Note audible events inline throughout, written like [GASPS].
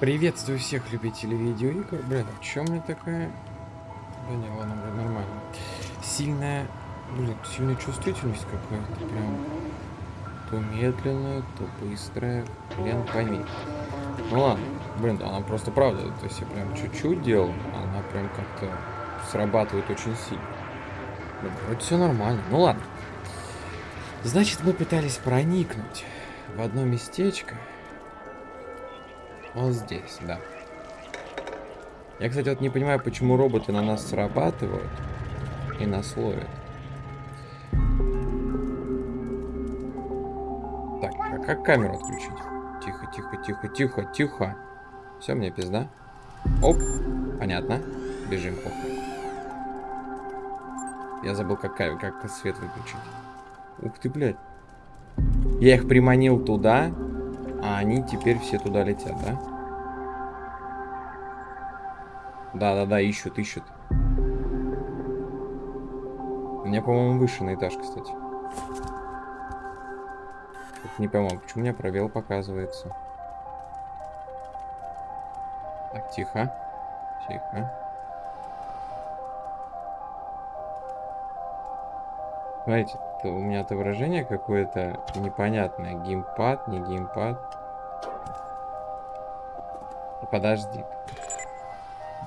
Приветствую всех любителей видеоигр. Блин, а у меня такая... Да не, ладно, блин, нормально. Сильная... Блин, сильная чувствительность какая-то прям. То медленная, то быстрая. Хрен пойми. Ну ладно. Блин, она просто правда. То есть я прям чуть-чуть делал, она прям как-то срабатывает очень сильно. Блин, вроде все нормально. Ну ладно. Значит, мы пытались проникнуть в одно местечко. Вот здесь, да. Я, кстати, вот не понимаю, почему роботы на нас срабатывают и нас ловят. Так, а как камеру отключить? Тихо, тихо, тихо, тихо, тихо. Все, мне пизда. Оп, понятно. Бежим, похуй. Я забыл, как, как свет выключить. Ух ты, блядь. Я их приманил туда, а они теперь все туда летят, да? Да-да-да, ищут, ищут. У меня, по-моему, выше на этаж, кстати. Тут не пойму, почему у меня пробел показывается. Так, тихо. Тихо. Смотрите, у меня отображение какое-то непонятное. Геймпад, не геймпад. Подожди.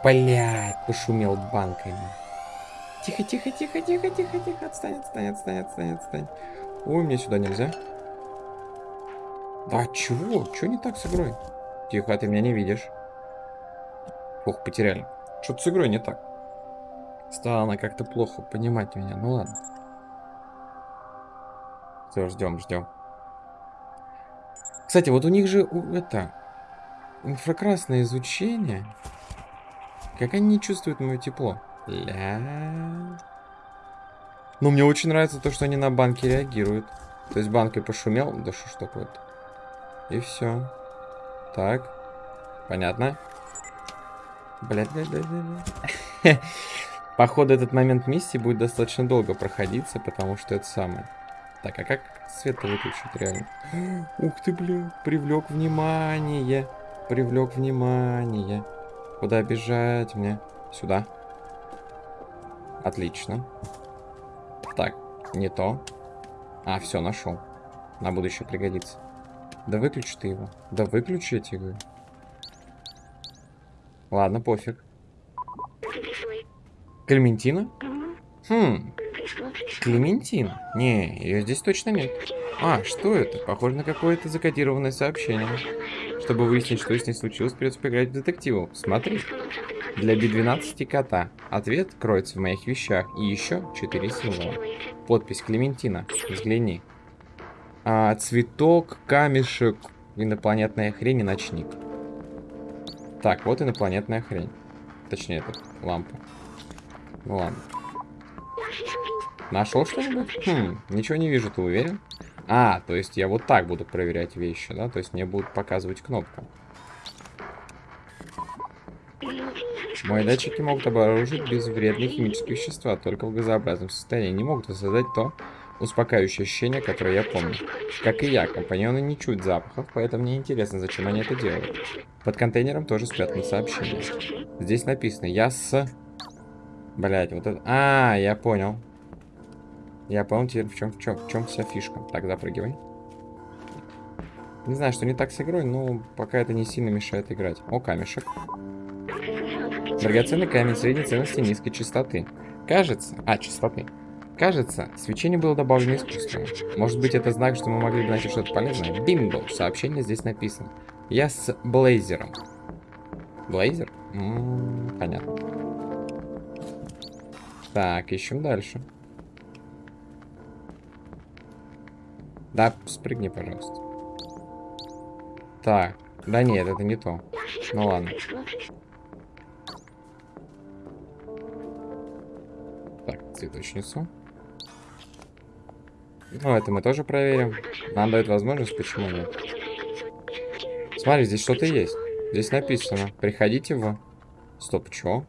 Блять, пошумел банками. Тихо, тихо, тихо, тихо, тихо, тихо. Отстань, отстань, отстань, отстань, отстань. Ой, мне сюда нельзя. Да чего? Чего не так с игрой? Тихо, ты меня не видишь. Ох, потеряли. Что-то с игрой не так. Стало она как-то плохо понимать меня. Ну ладно. Все, ждем, ждем. Кстати, вот у них же это инфракрасное изучение. Как они не чувствуют мое тепло? Ля. Ну, мне очень нравится то, что они на банке реагируют. То есть банкой пошумел. Да что ж такое-то? И все. Так. Понятно. Блядь, блядь, блядь, блядь. [LAUGHS] Походу, этот момент миссии будет достаточно долго проходиться, потому что это самое. Так, а как свет выключить реально? [GASPS] Ух ты, блин, привлек внимание. Привлек внимание. Куда бежать мне? Сюда. Отлично. Так, не то. А, все, нашел. На будущее пригодится. Да выключи ты его. Да выключи, я тебе говорю. Ладно, пофиг. Клементина? Хм, Клементин? Не, ее здесь точно нет. А, что это? Похоже на какое-то закодированное сообщение. Чтобы выяснить, что с ней случилось, придется поиграть в детективу. Смотри. Для B12 кота. Ответ кроется в моих вещах. И еще четыре символа. Подпись Клементина. Взгляни. А, цветок, камешек, инопланетная хрень и ночник. Так, вот инопланетная хрень. Точнее, это лампа. Ладно. Нашел что-нибудь? Хм, ничего не вижу, ты уверен? А, то есть я вот так буду проверять вещи, да? То есть мне будут показывать кнопку. Мои датчики могут обнаружить безвредные химические вещества, только в газообразном состоянии. Не могут воссоздать то успокаивающее ощущение, которое я помню. Как и я, компаньоны не чуют запахов, поэтому мне интересно, зачем они это делают. Под контейнером тоже спрятано сообщение. Здесь написано «Я с...» Блять, вот это... А, я понял. Я понял теперь, в чем, в чем, в чем вся фишка. Так, запрыгивай. Не знаю, что не так с игрой, но пока это не сильно мешает играть. О, камешек. Драгоценный камень средней ценности низкой частоты. Кажется... А, частоты. Кажется, свечение было добавлено искусственно. Может быть, это знак, что мы могли бы найти что-то полезное? Бинго! Сообщение здесь написано. Я с Блейзером. Блейзер? М -м, понятно. Так, ищем дальше. Да, спрыгни, пожалуйста. Так. Да нет, это не то. Ну ладно. Так, цветочницу. Ну, это мы тоже проверим. Нам дают возможность, почему нет. Смотри, здесь что-то есть. Здесь написано. Приходите в... Стоп, чё?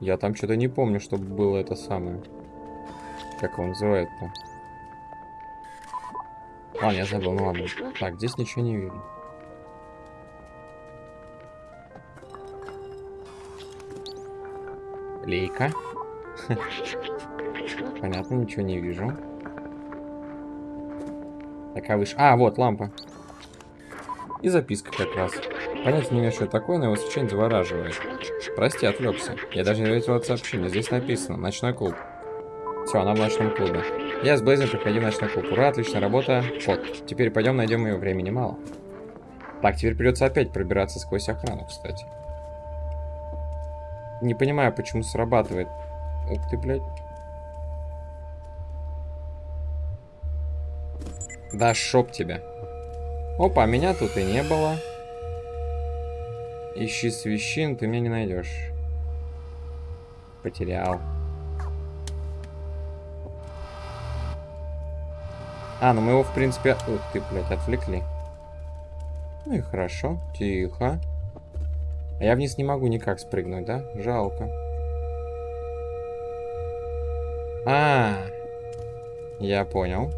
Я там что-то не помню, чтобы было это самое. Как он называет-то? А, я забыл, ну ладно. Так, здесь ничего не видно. Лейка. [LAUGHS] Понятно, ничего не вижу. Такая выше. А, вот, лампа. И записка как раз. Понятно, не имею, что это такое, но его совершенно завораживает. Прости, отвлекся. Я даже не видел от сообщения. Здесь написано «Ночной клуб». Все, она в ночном клубе. Я с Блейзом приходи в ночной клуб. Ура, отличная работа. Вот. Теперь пойдем найдем ее. Времени мало. Так, теперь придется опять пробираться сквозь охрану, кстати. Не понимаю, почему срабатывает. Ух ты, блядь. Да шоп тебя. Опа, меня тут и не было. Ищи свящин, ты меня не найдешь. Потерял. А, ну мы его, в принципе... Ух ты, блядь, отвлекли. Ну и хорошо. Тихо. А я вниз не могу никак спрыгнуть, да? Жалко. А, я понял.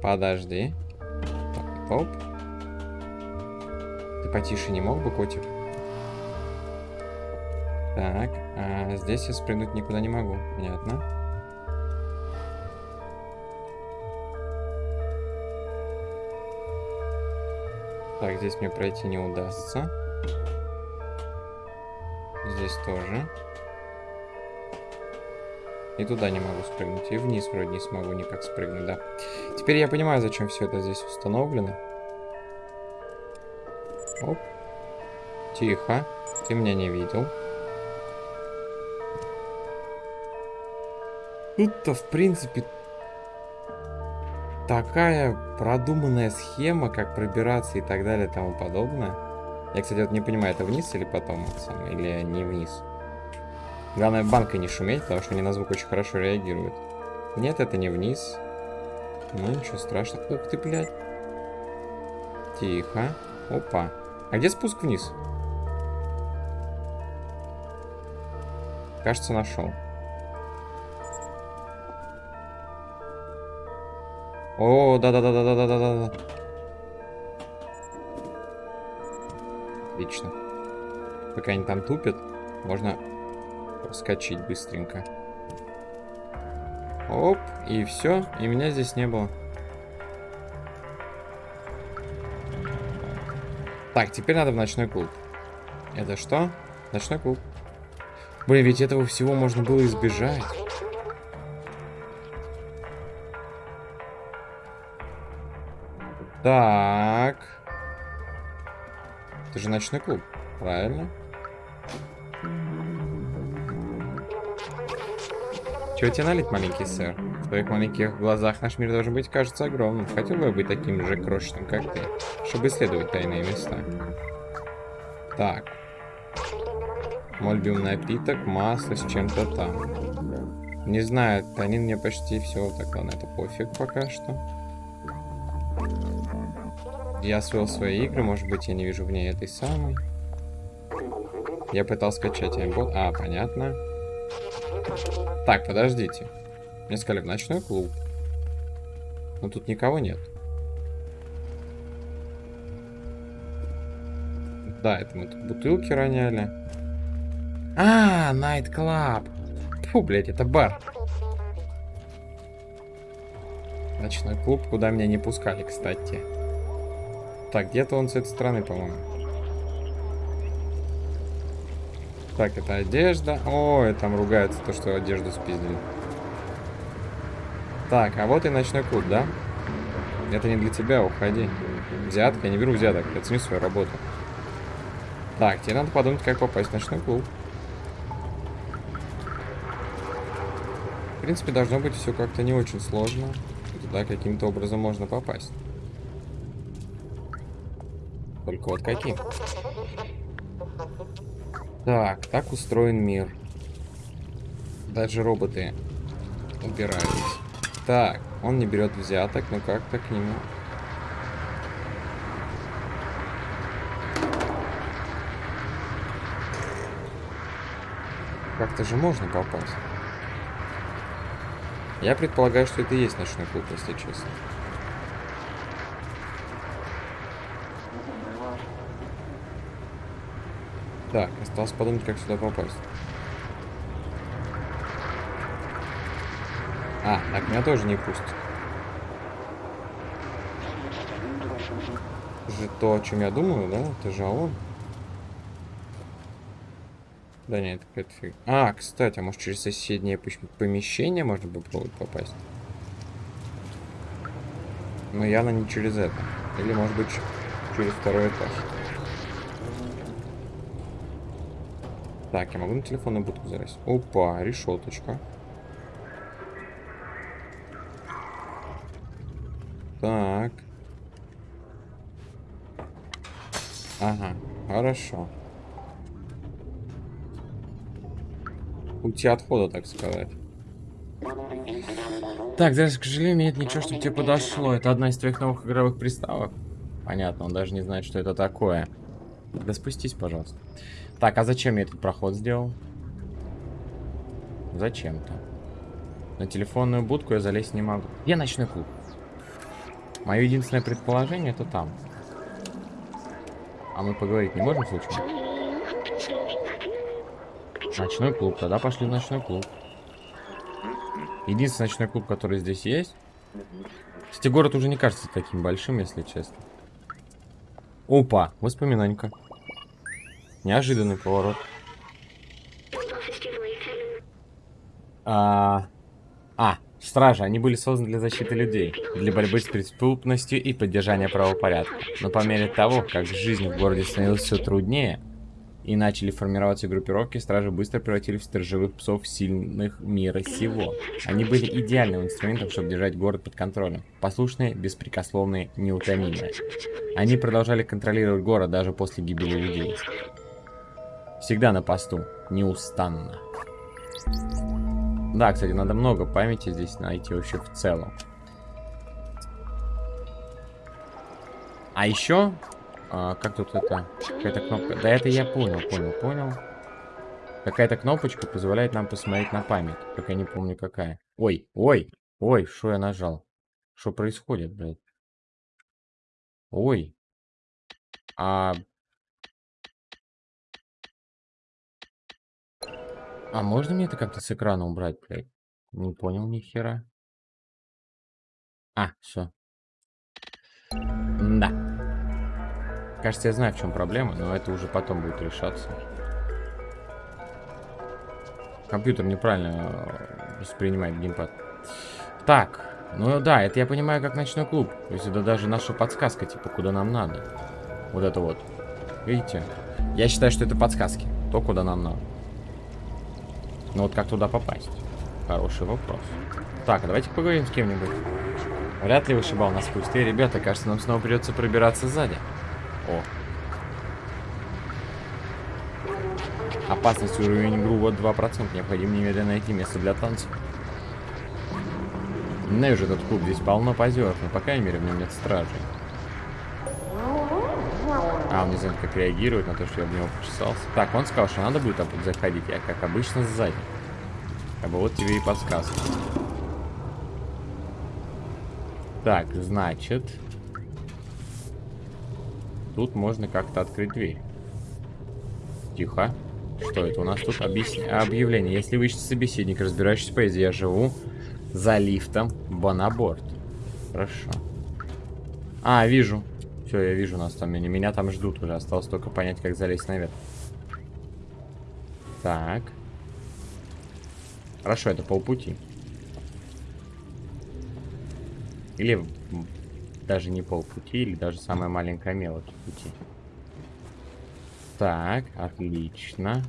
Подожди. Оп. Ты потише не мог бы, котик? Так, а здесь я спрыгнуть никуда не могу. Понятно. Так, здесь мне пройти не удастся. Здесь тоже. И туда не могу спрыгнуть. И вниз вроде не смогу никак спрыгнуть, да. Теперь я понимаю, зачем все это здесь установлено. Оп. Тихо. Ты меня не видел. Тут-то, в принципе, такая продуманная схема, как пробираться и так далее и тому подобное. Я, кстати, вот не понимаю, это вниз или потом, или не вниз. Главное, банкой не шуметь, потому что они на звук очень хорошо реагируют. Нет, это не вниз. Ну, ничего страшного. Ух ты, блядь. Тихо. Опа. А где спуск вниз? Кажется, нашел. О, да-да-да-да-да-да-да. Отлично. Пока они там тупят, можно проскочить быстренько. Оп, и все, и меня здесь не было. Так, теперь надо в ночной клуб. Это что? Ночной клуб. Блин, ведь этого всего можно было избежать. Так. Это же ночной клуб, правильно? Чего тебе налить, маленький сэр? В твоих маленьких глазах наш мир должен быть, кажется, огромным. Хотел бы я быть таким же крошечным, как ты, чтобы исследовать тайные места. Так. Мой любимый напиток, масло с чем-то там. Не знаю, они мне почти все. Так, ладно, это пофиг пока что. Я освоил свои игры, может быть, я не вижу в ней этой самой. Я пытался скачать аймбот. А, понятно. Так, подождите. Мне сказали в ночной клуб. Но тут никого нет. Да, это мы тут бутылки роняли. А, Night Club. Фу, блядь, это бар. Ночной клуб, куда меня не пускали, кстати. Так, где-то он с этой стороны, по-моему. Так, это одежда. Ой, там ругается то, что одежду спиздили. Так, а вот и ночной клуб, да? Это не для тебя, уходи. Взятка, я не беру взяток, я ценю свою работу. Так, тебе надо подумать, как попасть в ночной клуб. В принципе, должно быть все как-то не очень сложно. Туда каким-то образом можно попасть. Только вот каким? Так, так устроен мир. Даже роботы убирались. Так, он не берет взяток, но как-то к нему... Как-то же можно попасть. Я предполагаю, что это и есть ночной клуб, если честно. Так, осталось подумать, как сюда попасть. А, так меня тоже не пустят. Же то, о чем я думаю, да? Это же он. Да нет, это фиг. А, кстати, а может через соседнее помещение можно попробовать попасть? Но явно не через это. Или может быть через второй этаж. Так, я могу на телефонную будку залезть. Опа, решеточка. Так. Ага, хорошо. Пути отхода, так сказать. Так, даже, к сожалению, нет ничего, чтобы тебе подошло. Это одна из твоих новых игровых приставок. Понятно, он даже не знает, что это такое. Да спустись, пожалуйста. Так, а зачем я этот проход сделал? Зачем-то. На телефонную будку я залезть не могу. Я ночной клуб. Мое единственное предположение это там. А мы поговорить не можем случайно? Ночной клуб. Тогда пошли в ночной клуб. Единственный ночной клуб, который здесь есть. Кстати, город уже не кажется таким большим, если честно. Опа, воспоминанька. Неожиданный поворот. А, а, стражи, они были созданы для защиты людей, для борьбы с преступностью и поддержания правопорядка. Но по мере того, как жизнь в городе становилась все труднее, и начали формироваться группировки, стражи быстро превратились в сторожевых псов сильных мира сего. Они были идеальным инструментом, чтобы держать город под контролем. Послушные, беспрекословные, неутомимые. Они продолжали контролировать город даже после гибели людей. Всегда на посту. Неустанно. Да, кстати, надо много памяти здесь найти вообще в целом. А еще... А, как тут это? Какая-то кнопка. Да это я понял, понял, понял. Какая-то кнопочка позволяет нам посмотреть на память. Только я не помню какая. Ой, ой, ой, что я нажал? Что происходит, блядь? Ой. А А можно мне это как-то с экрана убрать, блядь? Не понял ни хера. А, все. Да. Кажется, я знаю, в чем проблема, но это уже потом будет решаться. Компьютер неправильно э, воспринимает геймпад. Так, ну да, это я понимаю как ночной клуб. То есть это даже наша подсказка, типа, куда нам надо. Вот это вот. Видите? Я считаю, что это подсказки. То, куда нам надо. Но ну вот как туда попасть? Хороший вопрос. Так, а давайте поговорим с кем-нибудь. Вряд ли вышибал нас пустые ребята. Кажется, нам снова придется пробираться сзади. О. Опасность уровень игру вот 2%. Необходимо немедленно найти место для танцев. Ненавижу этот клуб. Здесь полно позеров, но по крайней мере в нем нет стражей. А, он не знает, как реагировать на то, что я в него почесался. Так, он сказал, что надо будет заходить. Я, как обычно, сзади. Как бы вот тебе и подсказка. Так, значит... Тут можно как-то открыть дверь. Тихо. Что это у нас тут? Объясни... Объявление. Если вы ищете собеседника, разбирающийся поэзии, я живу за лифтом Бонаборд. Хорошо. А, вижу. Все, я вижу нас там. Меня, там ждут уже. Осталось только понять, как залезть наверх. Так. Хорошо, это полпути. Или даже не полпути, или даже самая маленькая мелочь пути. Так, отлично.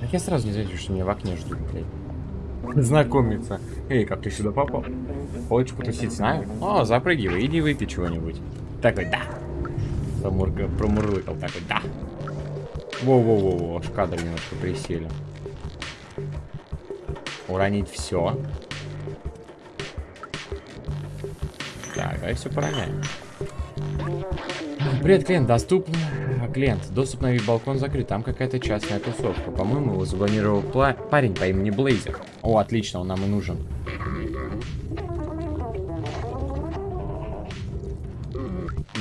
Так я сразу не заметил, что меня в окне ждут, блядь [LAUGHS] знакомиться. Эй, как ты сюда попал? Хочешь потусить с нами? О, запрыгивай, иди выпей чего-нибудь. Такой, да. Промурка, промурлыкал такой, да. Во-во-во-во, аж кадры немножко присели. Уронить все. Так, давай все пороняем. Привет, клиент, доступен. Клиент, доступ на вип-балкон закрыт. Там какая-то частная тусовка. По-моему, его заблокировал парень по имени Блейзер. О, отлично, он нам и нужен.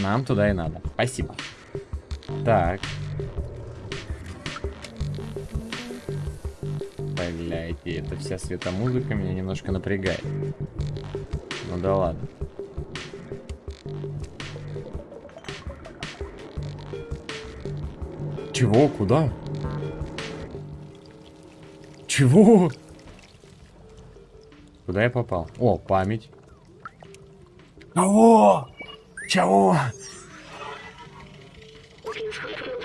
Нам туда и надо. Спасибо. Так. И эта вся светомузыка меня немножко напрягает. Ну да ладно. Чего? Куда? Чего? Куда я попал? О, память. Кого? Чего?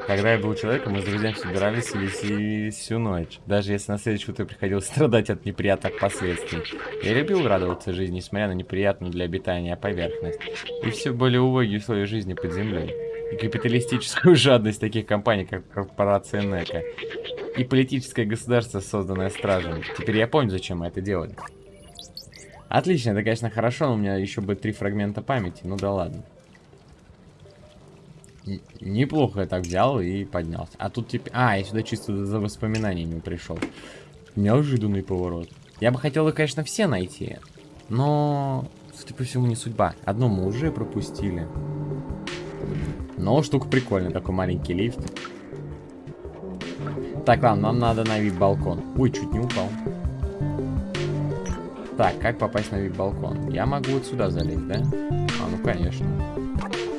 Когда я был человеком, мы с друзьями собирались и веселились всю ночь. Даже если на следующее утро приходилось [LAUGHS] страдать от неприятных последствий. Я любил радоваться жизни, несмотря на неприятную для обитания поверхность. И все более убогие условия жизни под землей. И капиталистическую [LAUGHS] жадность таких компаний, как корпорация НЕКа. И политическое государство, созданное стражем. Теперь я помню, зачем мы это делали. Отлично, это, конечно, хорошо, но у меня еще будет три фрагмента памяти. Ну да ладно. Неплохо я так взял и поднялся. А тут теперь... А, я сюда чисто за воспоминаниями пришел. Неожиданный поворот. Я бы хотел их, конечно, все найти. Но, судя по всему, не судьба. Одно мы уже пропустили. Но штука прикольная, такой маленький лифт. Так, ладно, нам надо на вип-балкон. Ой, чуть не упал. Так, как попасть на вип-балкон? Я могу вот сюда залезть, да? А, ну конечно.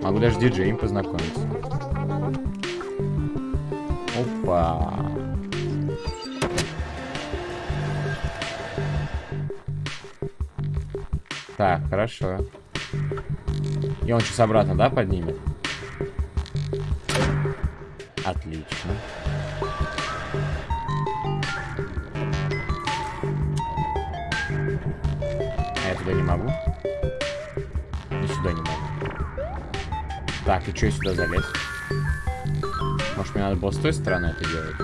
Могу даже диджеем познакомиться. Опа. Так, хорошо. И он сейчас обратно, да, поднимет? Отлично. Я туда не могу? И сюда не могу. Так, и что я сюда залез? Может, мне надо было с той стороны это делать?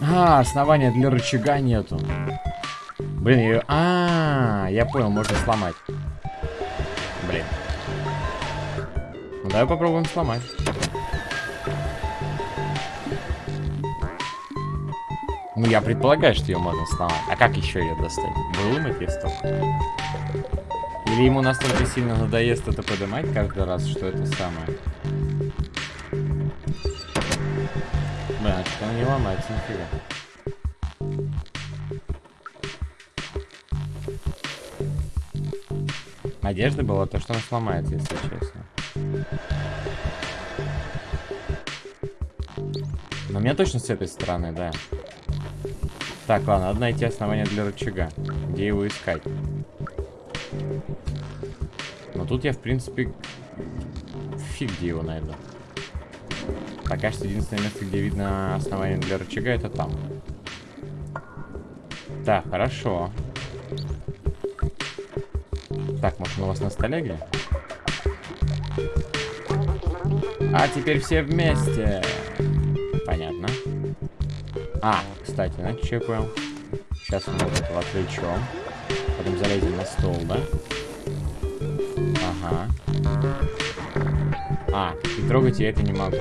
А, основания для рычага нету. Блин, ее... А, -а, а, я понял, можно сломать. Блин. Ну, давай попробуем сломать. Ну, я предполагаю, что ее можно сломать. А как еще ее достать? Выломать листок? Или ему настолько сильно надоест это поднимать каждый раз, что это самое? Что она не ломается нифига. Надежда была то, что она сломается, если честно. Но мне точно с этой стороны, да. Так, ладно, надо найти основание для рычага. Где его искать? Но тут я, в принципе, фиг где его найду. Пока что единственное место, где видно основание для рычага, это там. Так, хорошо. Так, может, он у вас на столе где? А теперь все вместе. Понятно. А, я понял? Сейчас мы вот этого отвлечем. Потом залезем на стол, да? Ага. А, и трогать я это не могу.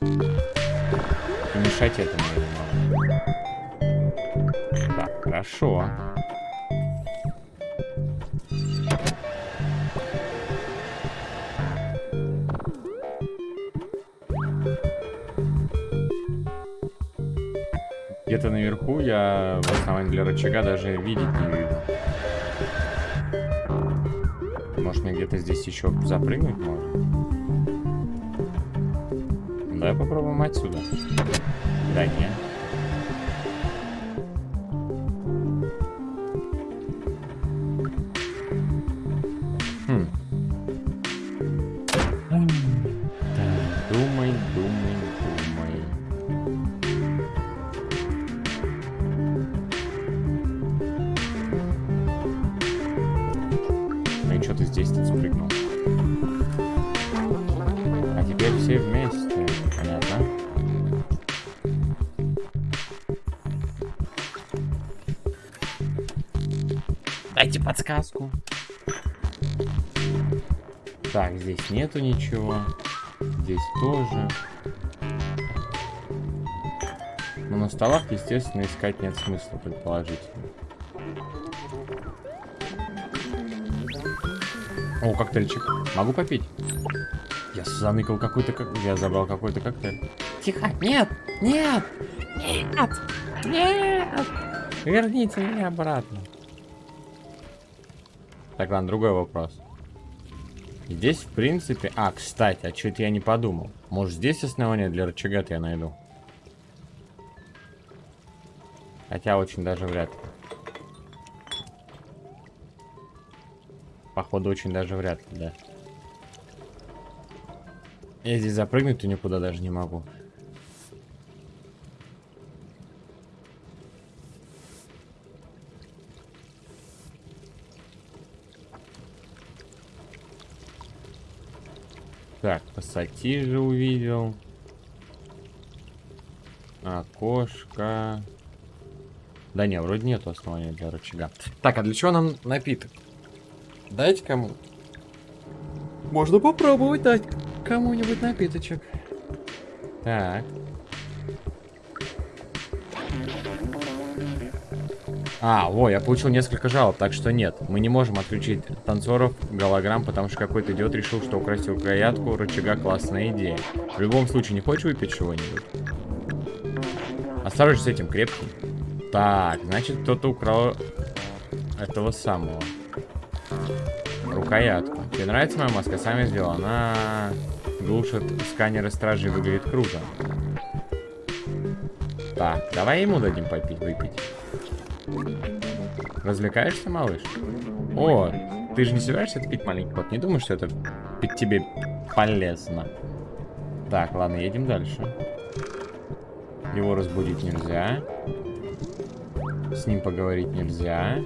И мешать этому я не могу. Так, хорошо. Рычага даже видеть не вижу. Может мне где-то здесь еще запрыгнуть можно? Давай попробуем отсюда. Да нет. Подсказку. Так, здесь нету ничего. Здесь тоже. Но на столах, естественно, искать нет смысла, предположительно. О, коктейльчик. Могу попить? Я заныкал какой-то как... Я забрал какой-то коктейль. Тихо! Нет! Нет! Нет! Нет! Верните меня обратно. Так, ладно, другой вопрос. Здесь, в принципе... А, кстати, а что-то я не подумал. Может, здесь основание для рычага я найду? Хотя очень даже вряд ли. Походу, очень даже вряд ли, да. Я здесь запрыгнуть-то никуда даже не могу. Так, пассатижи увидел. Окошко. Да не, вроде нету основания для рычага. Так, а для чего нам напиток? Дайте кому. Можно попробовать дать кому-нибудь напиточек. Так. А, во, я получил несколько жалоб, так что нет. Мы не можем отключить танцоров голограмм, потому что какой-то идиот решил, что украсть рукоятку рычага классная идея. В любом случае, не хочешь выпить чего-нибудь? Осторожно с этим, крепкий. Так, значит, кто-то украл этого самого. Рукоятку. Тебе нравится моя маска? Сами сделал. Она глушит сканеры стражи выглядит круто. Так, давай ему дадим попить, выпить. Развлекаешься, малыш? О, ты же не собираешься это пить, маленький кот? Не думаю, что это тебе полезно. Так, ладно, едем дальше. Его разбудить нельзя. С ним поговорить нельзя.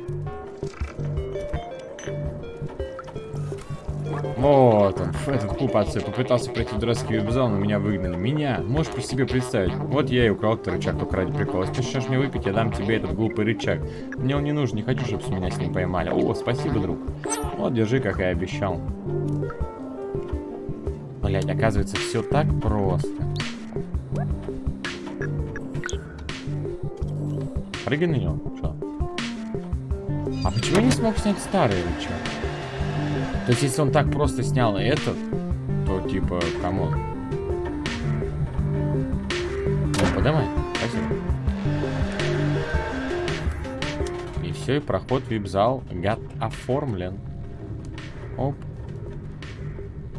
Вот он, этот купаться. Попытался пройти дурацкий веб-зал, но меня выгнали. Меня? Можешь по себе представить? Вот я и украл этот рычаг только ради прикола. Если ты мне выпить, я дам тебе этот глупый рычаг. Мне он не нужен, не хочу, чтобы меня с ним поймали. О, спасибо, друг. Вот, держи, как и обещал. Блять, оказывается, все так просто. Прыгай на него. Что? А почему я не смог снять старый рычаг? То есть, если он так просто снял этот, то типа, кому? Ну, подавай. Спасибо. И все, и проход в вип-зал гад оформлен. Оп.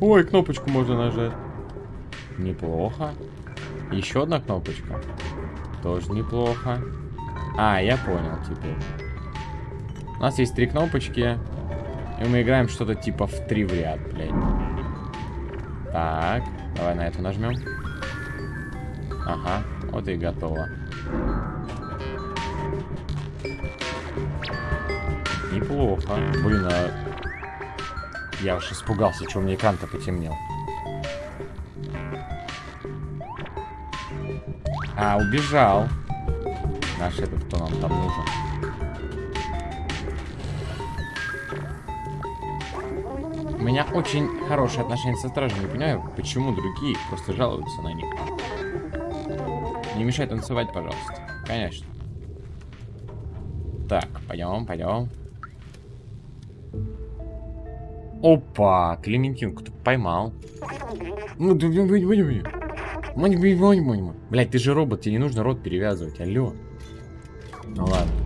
Ой, кнопочку можно нажать. Неплохо. Еще одна кнопочка. Тоже неплохо. А, я понял теперь. У нас есть три кнопочки. И мы играем что-то типа в три в ряд, блядь. Так, давай на эту нажмем. Ага, вот и готово. Неплохо. Блин, а... Я уж испугался, что у меня экран-то потемнел. А, убежал. Наш этот, кто нам там нужен. Меня очень хорошие отношения со стражем. Не понимаю, почему другие просто жалуются на них. Не мешай танцевать, пожалуйста. Конечно. Так, пойдем, пойдем. Опа, Клементин, кто поймал. Ну, Блять, ты же робот, тебе не нужно рот перевязывать, алло. Ну ладно.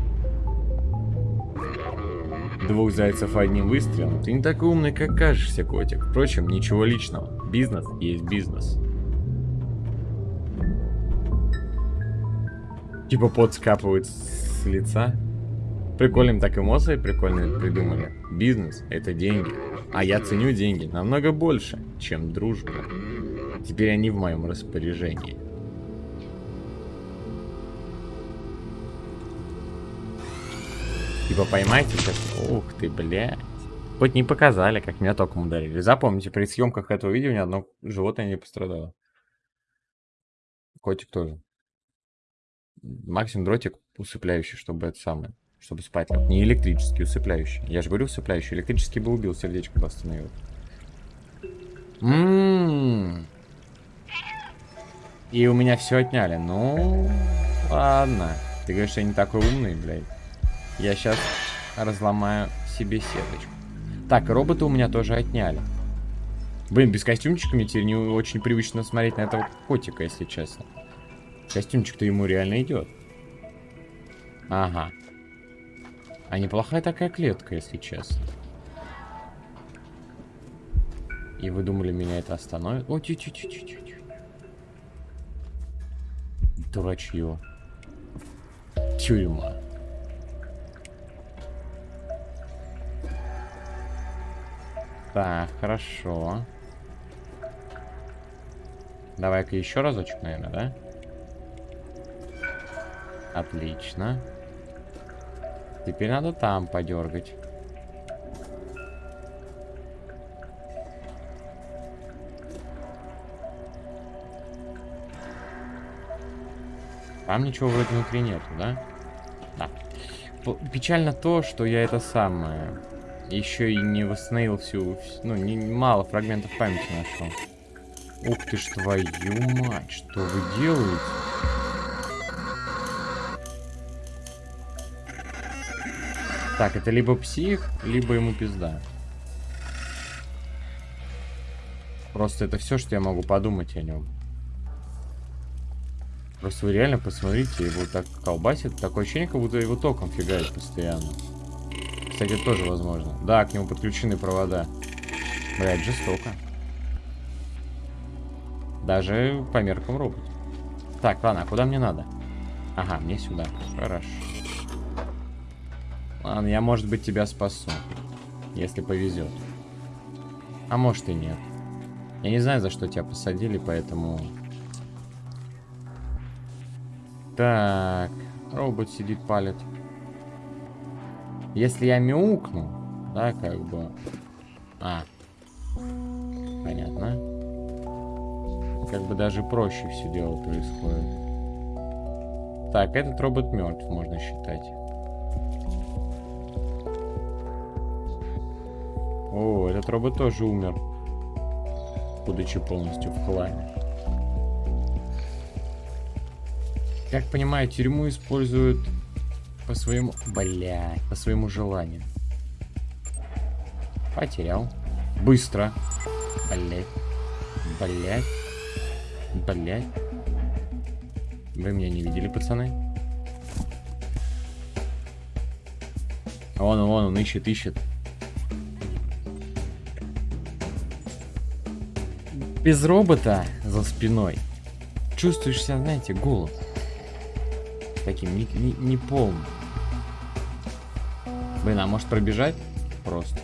Двух зайцев одним выстрелом. Ты не такой умный, как кажешься, котик. Впрочем, ничего личного. Бизнес есть бизнес. Типа пот скапывает с лица. Прикольным так эмоции прикольные придумали. Бизнес — это деньги. А я ценю деньги намного больше, чем дружбу. Теперь они в моем распоряжении. Типа поймайте сейчас. Ух ты, блядь. Хоть не показали, как меня током ударили. Запомните, при съемках этого видео ни одно животное не пострадало. Котик тоже. Максимум дротик усыпляющий, чтобы это самое. Чтобы спать. Не электрический, усыпляющий. Я же говорю усыпляющий. Электрический бы убил, сердечко бы остановил. Ммм. И у меня все отняли. Ну, ладно. Ты говоришь, я не такой умный, блядь. Я сейчас разломаю себе сеточку. Так, робота у меня тоже отняли. Блин, без костюмчика мне теперь не очень привычно смотреть на этого котика, если честно. Костюмчик-то ему реально идет. Ага. А неплохая такая клетка, если честно. И вы думали, меня это остановит? О, тю -тю -тю -тю. Дурачье. Тюрьма. Так, хорошо. Давай-ка еще разочек, наверное, да? Отлично. Теперь надо там подергать. Там ничего вроде внутри нету, да? Да. Печально то, что я это самое еще и не восстановил всю, ну, не, мало фрагментов памяти нашел. Ух ты ж твою мать, что вы делаете? Так, это либо псих, либо ему пизда. Просто это все, что я могу подумать о нем. Просто вы реально посмотрите, его так колбасит. Такое ощущение, как будто его током фигает постоянно. Кстати, тоже возможно. Да, к нему подключены провода. Блять, жестоко. Даже по меркам робот. Так, ладно, а куда мне надо? Ага, мне сюда. Хорошо. Ладно, я, может быть, тебя спасу. Если повезет. А может и нет. Я не знаю, за что тебя посадили, поэтому... Так. Робот сидит, палит. Если я мяукну, да, как бы... А. Понятно. Как бы даже проще все дело происходит. Так, этот робот мертв, можно считать. О, этот робот тоже умер. Будучи полностью в хламе. Как понимаю, тюрьму используют по своему... Блядь, по своему желанию. Потерял. Быстро. Блядь. Блядь. Блядь. Вы меня не видели, пацаны? Вон, вон, он ищет, ищет. Без робота за спиной чувствуешь себя, знаете, голод таким не, не, не полным. Блин, а может пробежать? Просто.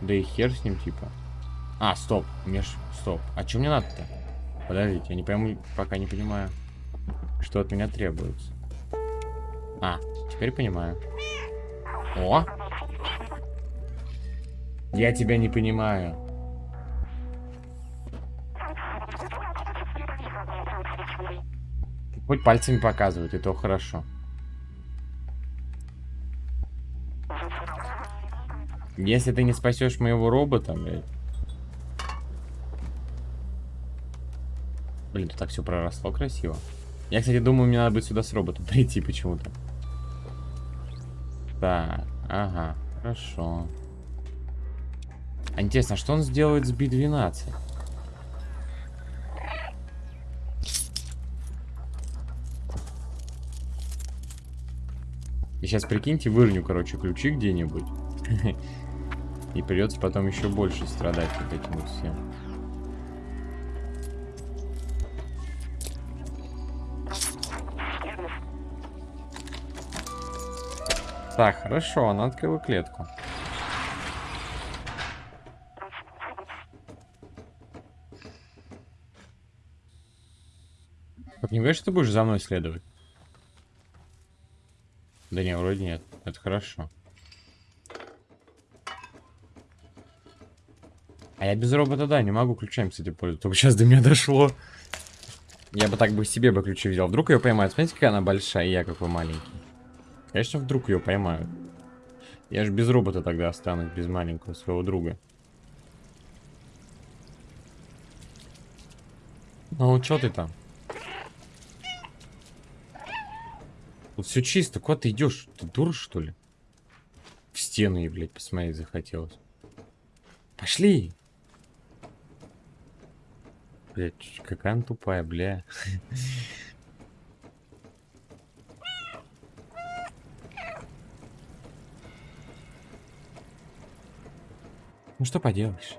Да и хер с ним, типа. А, стоп, мне ж... Стоп. А что мне надо-то? Подождите, я не пойму, пока не понимаю, что от меня требуется. А, теперь понимаю. О! Я тебя не понимаю. Хоть пальцами показывают, и то хорошо. Если ты не спасешь моего робота, блядь. Блин, тут так все проросло красиво. Я, кстати, думаю, мне надо будет сюда с роботом [LAUGHS] прийти почему-то. Так, ага, хорошо. А интересно, а что он сделает с Би-12? И сейчас, прикиньте, вырню, короче, ключи где-нибудь. [LAUGHS] И придется потом еще больше страдать вот этим вот всем. Так, хорошо, она открыла клетку. Как не говоришь, что ты будешь за мной следовать? Да не, вроде нет. Это хорошо. А я без робота, да, не могу ключами, кстати, пользоваться. Только сейчас до меня дошло. Я бы так бы себе бы ключи взял. Вдруг ее поймают. Смотрите, какая она большая, и я какой маленький. Конечно, вдруг ее поймают. Я же без робота тогда останусь, без маленького своего друга. Ну, что ты там? Тут все чисто. Куда ты идешь? Ты дура, что ли? стены, блядь, посмотреть захотелось. Пошли! Блядь, какая она тупая, бля. Ну что поделаешь.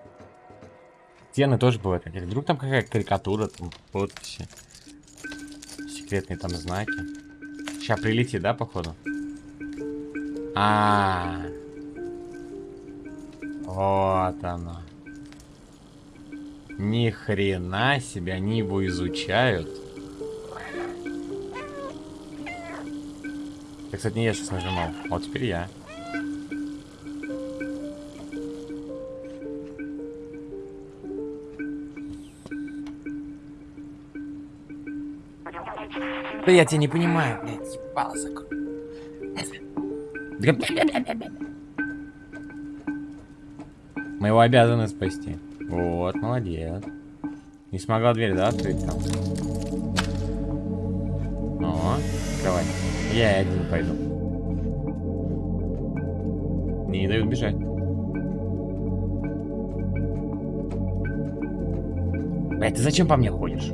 Стены тоже бывают. Вдруг там какая карикатура, там подписи. Секретные там знаки. Сейчас прилетит, да, походу? А, -а, -а. Вот оно. Ни хрена себе, они его изучают. Я, кстати, не я сейчас нажимал. Вот теперь я. Да я тебя не понимаю, блядь, ебало закрой. Мы его обязаны спасти. Вот, молодец. Не смогла дверь, да, открыть там? О, давай. Я один пойду. Не дают бежать. Эй, ты зачем по мне ходишь?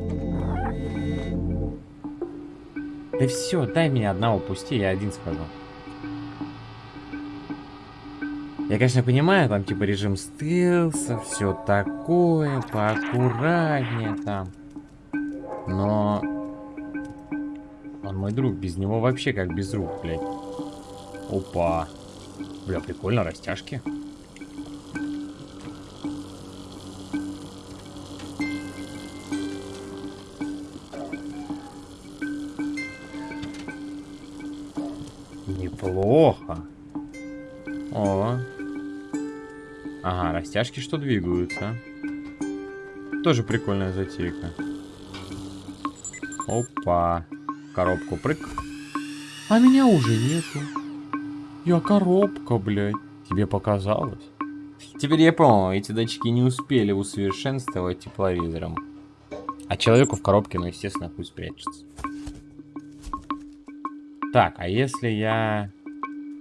Да все, дай меня одного пусти, я один сказал. Я, конечно, понимаю, там типа режим стелса, все такое, поаккуратнее там. Но... Он мой друг, без него вообще как без рук, блядь. Опа. Бля, прикольно, растяжки. Неплохо. О. Ага, растяжки что двигаются. Тоже прикольная затейка. Опа. Коробку прыг. А меня уже нету. Я коробка, блядь. Тебе показалось? Теперь я понял, эти датчики не успели усовершенствовать тепловизором. А человеку в коробке, ну, естественно, пусть прячется. Так, а если я...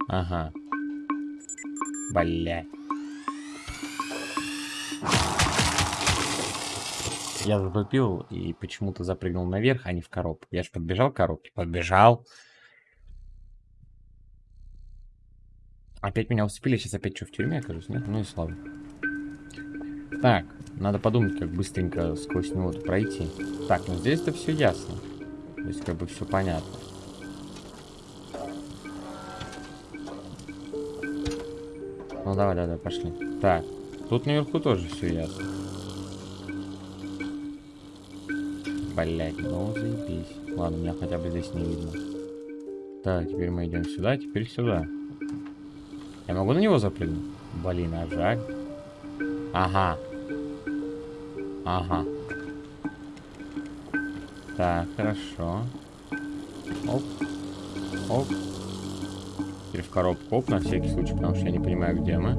Ага. Блять. Я затупил и почему-то запрыгнул наверх, а не в коробку. Я же подбежал к коробке. Подбежал. Опять меня усыпили. Сейчас опять что, в тюрьме окажусь? Нет? Ну и слава. Так, надо подумать, как быстренько сквозь него пройти. Так, ну здесь-то все ясно. Здесь как бы все понятно. Ну давай, давай, пошли. Так, тут наверху тоже все ясно. Блять, ну заебись. Ладно, меня хотя бы здесь не видно. Так, теперь мы идем сюда, теперь сюда. Я могу на него запрыгнуть? Блин, а жаль. Ага. Ага. Так, хорошо. Оп. Оп. Теперь в коробку оп, на всякий случай, потому что я не понимаю, где мы.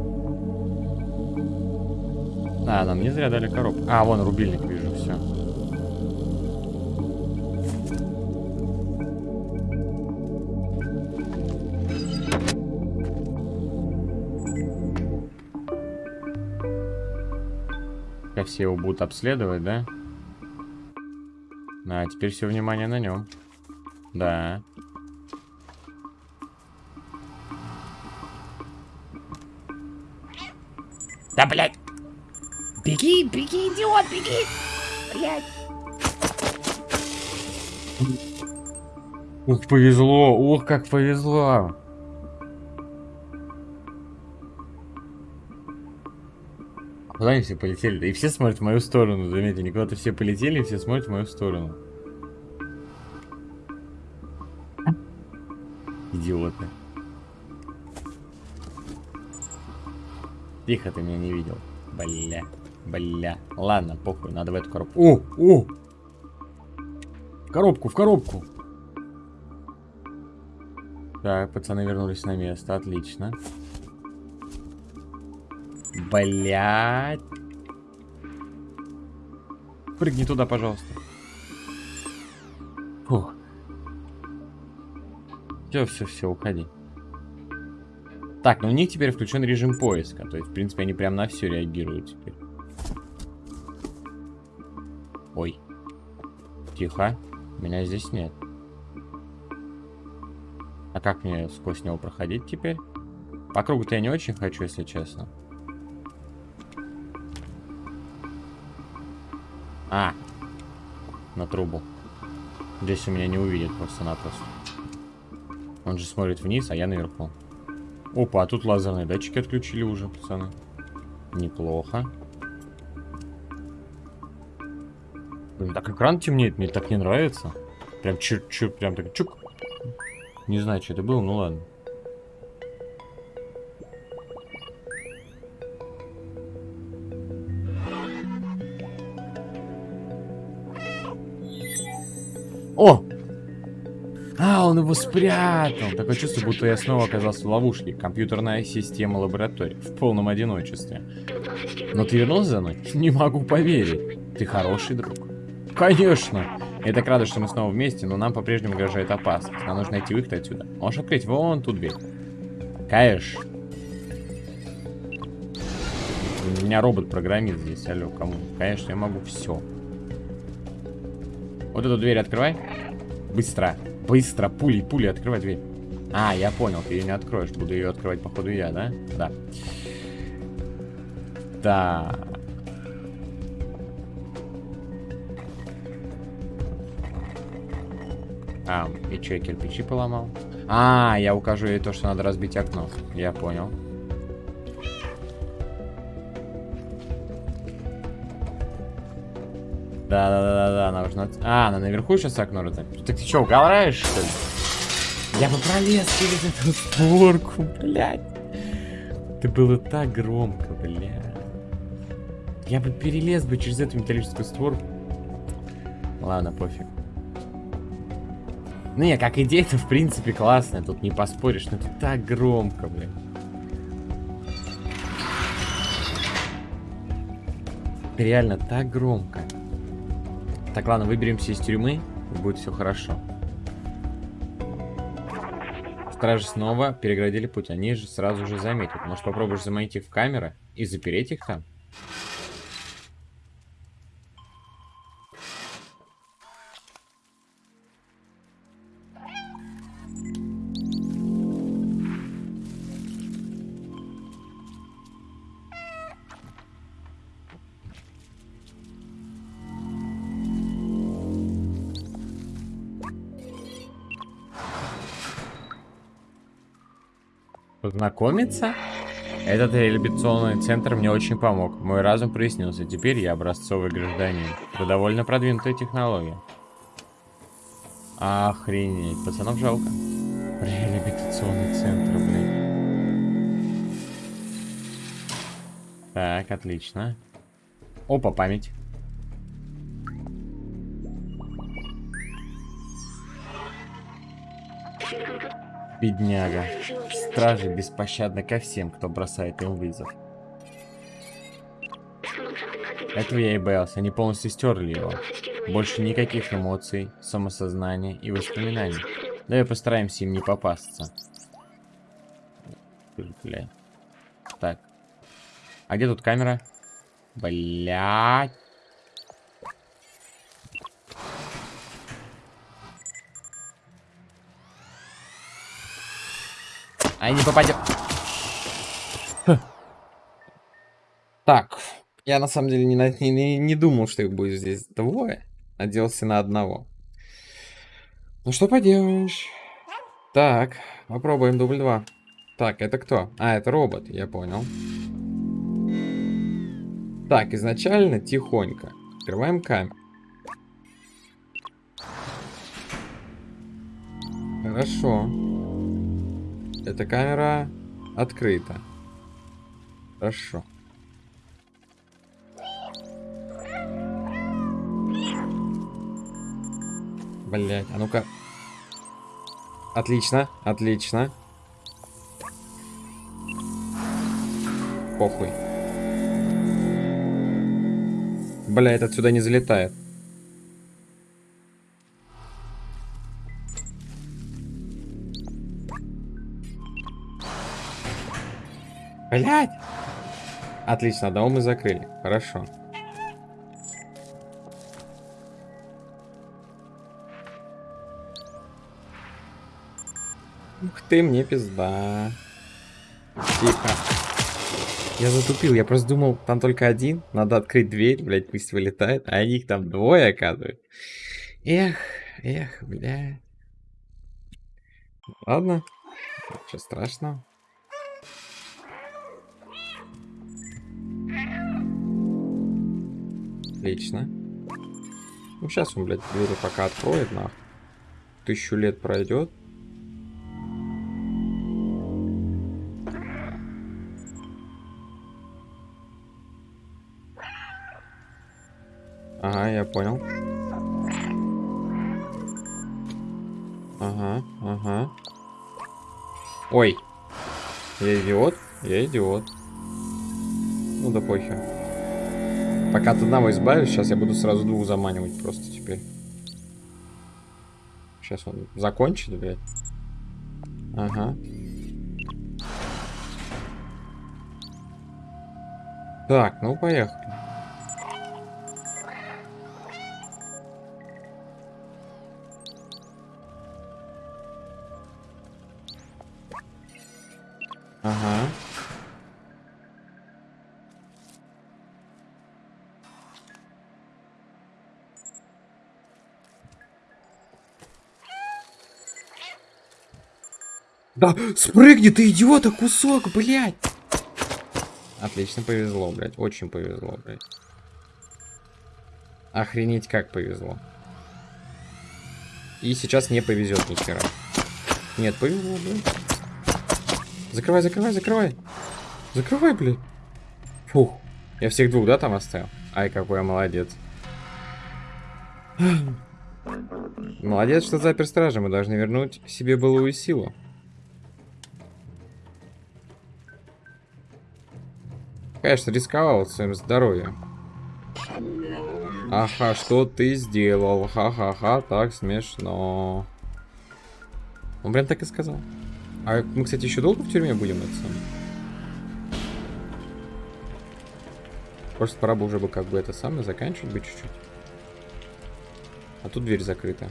А, нам не зря дали коробку. А, вон рубильник вижу, все. Как все его будут обследовать, да? А, теперь все внимание на нем. Да. Да, блядь. Беги, беги, идиот, беги. Блядь. Ух, повезло. Ух, как повезло. Куда они все полетели? И все смотрят в мою сторону, заметьте. Не куда-то все полетели, и все смотрят в мою сторону. Тихо, ты меня не видел. Бля, бля. Ладно, похуй, надо в эту коробку. О, о! В коробку, в коробку. Так, пацаны вернулись на место, отлично. Блять. Прыгни туда, пожалуйста. Фух. Все, все, все, уходи. Так, ну у них теперь включен режим поиска. То есть, в принципе, они прям на все реагируют теперь. Ой. Тихо. Меня здесь нет. А как мне сквозь него проходить теперь? По кругу-то я не очень хочу, если честно. А. На трубу. Здесь у меня не увидит просто-напросто. Он же смотрит вниз, а я наверху. Опа, а тут лазерные датчики отключили уже, пацаны. Неплохо. Блин, так экран темнеет, мне так не нравится. Прям чуть-чуть, прям так чук. Не знаю, что это было, ну ладно. Он его спрятал. Такое чувство, будто я снова оказался в ловушке. Компьютерная система лаборатории. В полном одиночестве. Но ты вернулся за мной? Не могу поверить. Ты хороший друг. Конечно. Я так рада, что мы снова вместе, но нам по-прежнему угрожает опасность. Нам нужно найти выход отсюда. Можешь открыть вон ту дверь. Конечно. У меня робот-программист здесь. Алло, кому? Конечно, я могу все. Вот эту дверь открывай. Быстро. Быстро. Пули, пули, открывай дверь. А, я понял, ты ее не откроешь. Буду ее открывать, походу, я, да? Да. Да. А, и что, я кирпичи поломал? А, я укажу ей то, что надо разбить окно. Я понял. Да-да-да-да, она нужно... А, она наверху сейчас окно разобьет. Так ты что, угораешь, что ли? Я бы пролез через эту створку, блядь. Это было так громко, блядь. Я бы перелез бы через эту металлическую створку. Ладно, пофиг. Ну, не, как идея, это в принципе классно, тут не поспоришь, но это так громко, блядь. Реально так громко. Так, ладно, выберемся из тюрьмы, и будет все хорошо. Стражи снова переградили путь. Они же сразу же заметят. Может, попробуешь заманить их в камеры и запереть их там? Познакомиться? Этот реабилитационный центр мне очень помог. Мой разум прояснился. Теперь я образцовый гражданин. Это довольно продвинутая технология. Охренеть. Пацанов жалко. Реабилитационный центр, блин. Так, отлично. Опа, память. Бедняга. Стражи беспощадны ко всем, кто бросает им вызов. Этого я и боялся, они полностью стерли его. Больше никаких эмоций, самосознания и воспоминаний. Давай постараемся им не попасться. Бля. Так. А где тут камера? Блять. А не попадем. Так, я на самом деле не, не, не думал, что их будет здесь двое. Надеялся на одного. Ну что поделаешь. Так, попробуем дубль 2. Так, это кто? А, это робот, я понял. Так, изначально тихонько. Открываем камеру. Хорошо. Эта камера открыта. Хорошо. Блять, а ну-ка. Отлично, отлично. Похуй. Блять, отсюда не залетает. Блять! Отлично, одного мы закрыли. Хорошо. Ух ты, мне пизда. Тихо. Я затупил, я просто думал, там только один, надо открыть дверь, блядь, пусть вылетает, а их там двое, оказывается. Эх, эх, блядь. Ладно, ничего страшного. Отлично. Ну, сейчас он, блядь, двери пока откроет, нахуй. Тысячу лет пройдет. Ага, я понял. Ага, ага. Ой. Я идиот? Я идиот. Ну да похер. Пока от одного избавишь, сейчас я буду сразу двух заманивать просто теперь. Сейчас он закончит, блядь. Ага. Так, ну поехали. Да, спрыгни ты, идиота, кусок, блядь. Отлично повезло, блядь. Очень повезло, блядь. Охренеть, как повезло. И сейчас не повезет ни хера. Нет, повезло, блядь. Закрывай, закрывай, закрывай. Закрывай, блядь. Фух. Я всех двух, да, там оставил? Ай, какой я молодец. Молодец, что запер стража. Мы должны вернуть себе былую силу. Конечно, рисковал своим здоровьем. Ага, что ты сделал? Ха-ха-ха, так смешно. Он прям так и сказал. А мы, кстати, еще долго в тюрьме будем это самое? Просто пора бы уже бы как бы это самое заканчивать бы чуть-чуть. А тут дверь закрыта.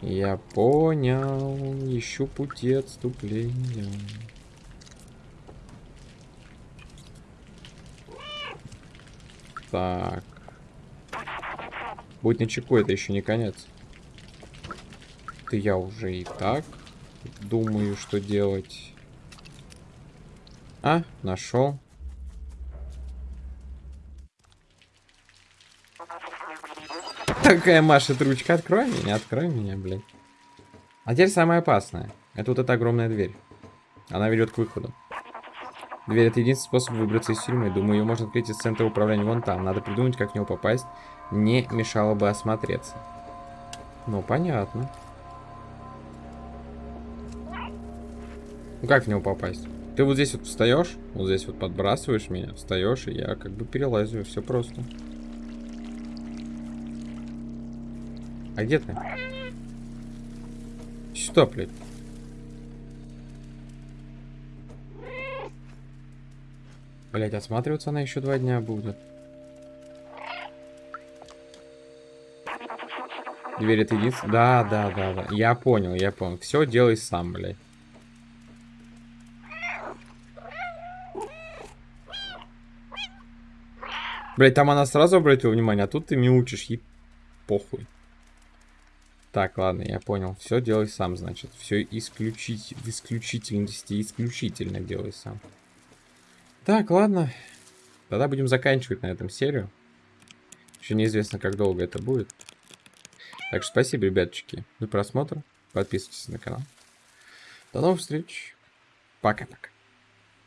Я понял. Ищу пути отступления. Так. Будь начеку, это еще не конец. Ты я уже и так думаю, что делать. А, нашел. Такая машет ручка. Открой меня, открой меня, блин. А теперь самое опасное. Это вот эта огромная дверь. Она ведет к выходу. Дверь это единственный способ выбраться из тюрьмы. Думаю, ее можно открыть из центра управления вон там. Надо придумать, как в него попасть. Не мешало бы осмотреться. Ну, понятно. Ну как в него попасть? Ты вот здесь вот встаешь, вот здесь вот подбрасываешь меня, встаешь, и я как бы перелазю, все просто. А где ты? Что, блядь? Блять, осматриваться она еще два дня будет. Дверь это единственное. Да, да, да, да. Я понял, я понял. Все делай сам, блядь. Блять, там она сразу обратила внимание, а тут ты мяучишь, ей похуй. Так, ладно, я понял. Все делай сам, значит. Все исключить в исключительности исключительно делай сам. Так, ладно. Тогда будем заканчивать на этом серию. Еще неизвестно, как долго это будет. Так что спасибо, ребяточки, за просмотр. Подписывайтесь на канал. До новых встреч. Пока-пока.